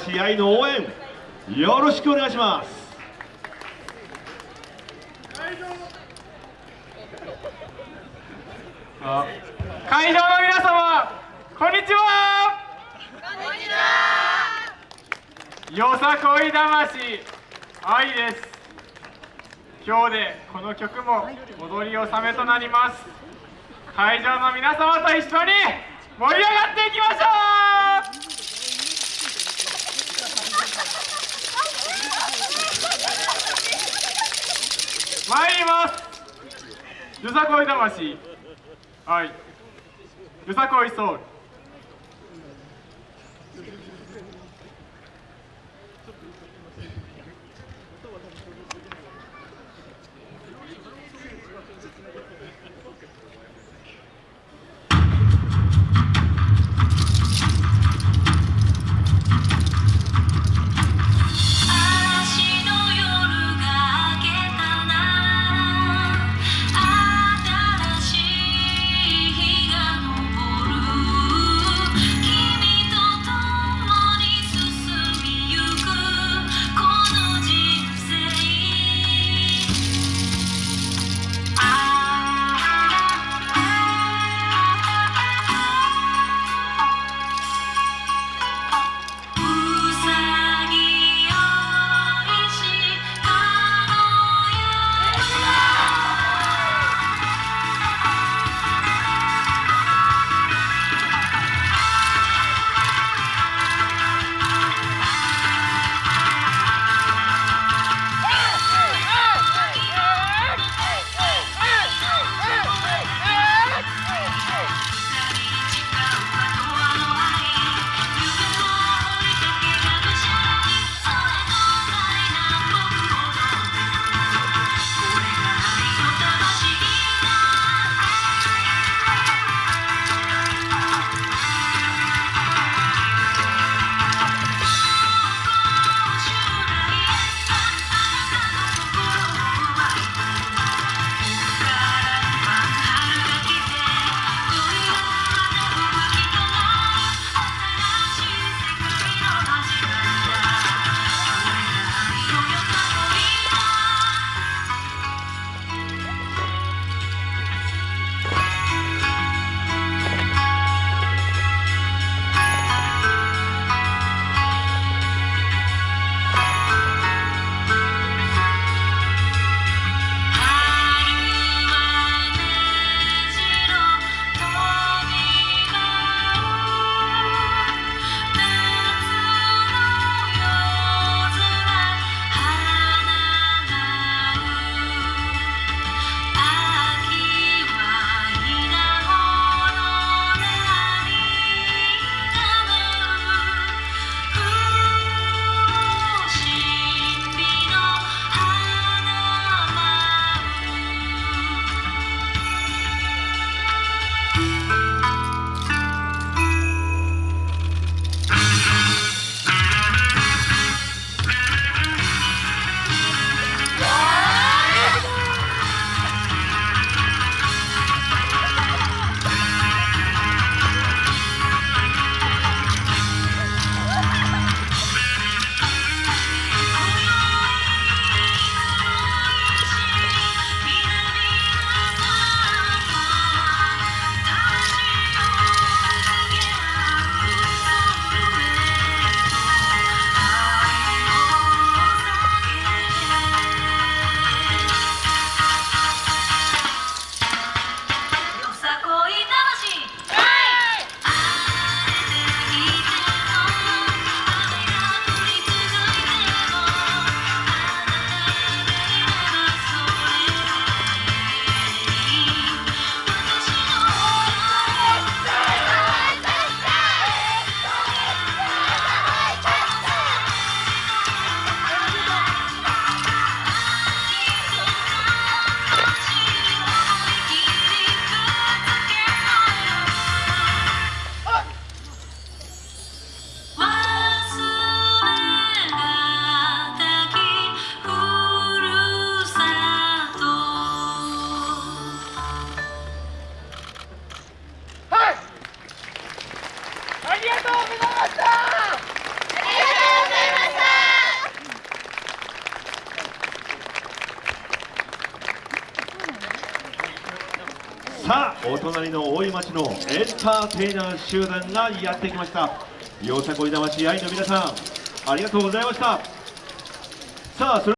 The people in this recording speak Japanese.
試合の応援よろしくお願いします。会場の皆様こんにちは。よさこい魂愛です。今日でこの曲も踊り納めとなります。会場の皆様と一緒に盛り上がっていきましょう参ります。よさこい魂はい。よさこいソウルお隣の大井町のエンターテイナー集団がやってきました。よさこい魂愛の皆さんありがとうございました。さあそれ